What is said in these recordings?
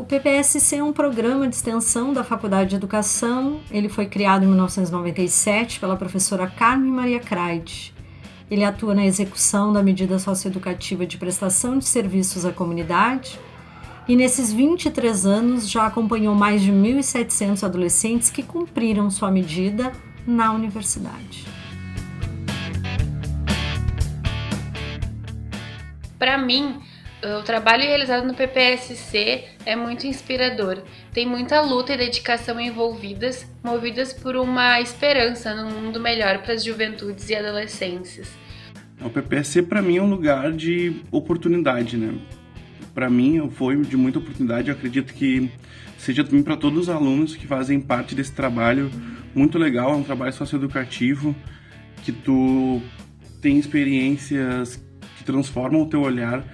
O PPSC é um programa de extensão da Faculdade de Educação. Ele foi criado em 1997 pela professora Carmen Maria Craide. Ele atua na execução da medida socioeducativa de prestação de serviços à comunidade e nesses 23 anos já acompanhou mais de 1.700 adolescentes que cumpriram sua medida na universidade. Para mim, o trabalho realizado no PPSC é muito inspirador. Tem muita luta e dedicação envolvidas, movidas por uma esperança num mundo melhor para as juventudes e adolescências. O PPSC para mim é um lugar de oportunidade, né? para mim foi de muita oportunidade. Eu acredito que seja também para todos os alunos que fazem parte desse trabalho muito legal. É um trabalho socioeducativo que tu tem experiências que transformam o teu olhar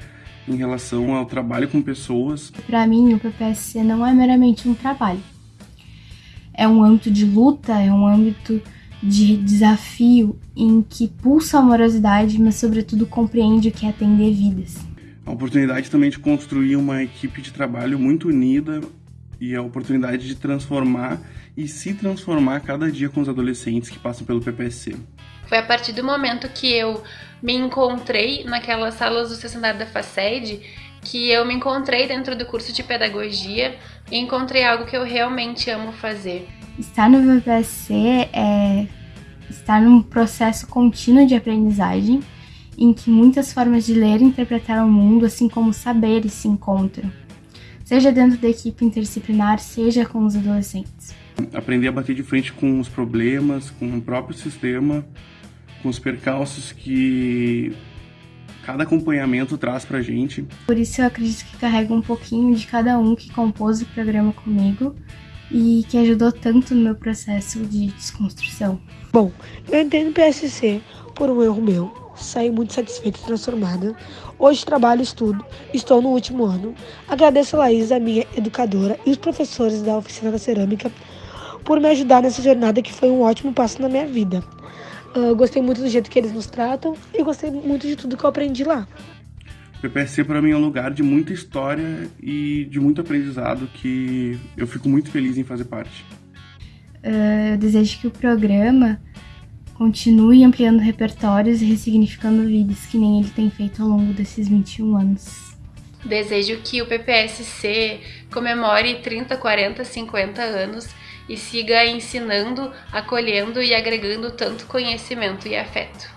em relação ao trabalho com pessoas. Para mim, o PPSC não é meramente um trabalho. É um âmbito de luta, é um âmbito de desafio em que pulsa a amorosidade, mas sobretudo compreende o que é atender vidas a oportunidade também de construir uma equipe de trabalho muito unida e a oportunidade de transformar e se transformar cada dia com os adolescentes que passam pelo PPSC. Foi a partir do momento que eu me encontrei naquelas salas do sessionário da FACED que eu me encontrei dentro do curso de pedagogia e encontrei algo que eu realmente amo fazer. Estar no PPSC é estar num processo contínuo de aprendizagem em que muitas formas de ler e interpretar o mundo, assim como saberes, se encontram, seja dentro da equipe interdisciplinar, seja com os adolescentes. Aprender a bater de frente com os problemas, com o próprio sistema, com os percalços que cada acompanhamento traz pra gente. Por isso eu acredito que carrego um pouquinho de cada um que compôs o programa comigo e que ajudou tanto no meu processo de desconstrução. Bom, eu entendo o PSC por um erro meu, saí muito satisfeita e transformada. Hoje trabalho e estudo, estou no último ano. Agradeço a Laís, a minha educadora, e os professores da oficina da cerâmica por me ajudar nessa jornada que foi um ótimo passo na minha vida. Uh, gostei muito do jeito que eles nos tratam e gostei muito de tudo que eu aprendi lá. O PPSC para mim é um lugar de muita história e de muito aprendizado que eu fico muito feliz em fazer parte. Uh, eu desejo que o programa continue ampliando repertórios e ressignificando vidas, que nem ele tem feito ao longo desses 21 anos. Desejo que o PPSC comemore 30, 40, 50 anos e siga ensinando, acolhendo e agregando tanto conhecimento e afeto.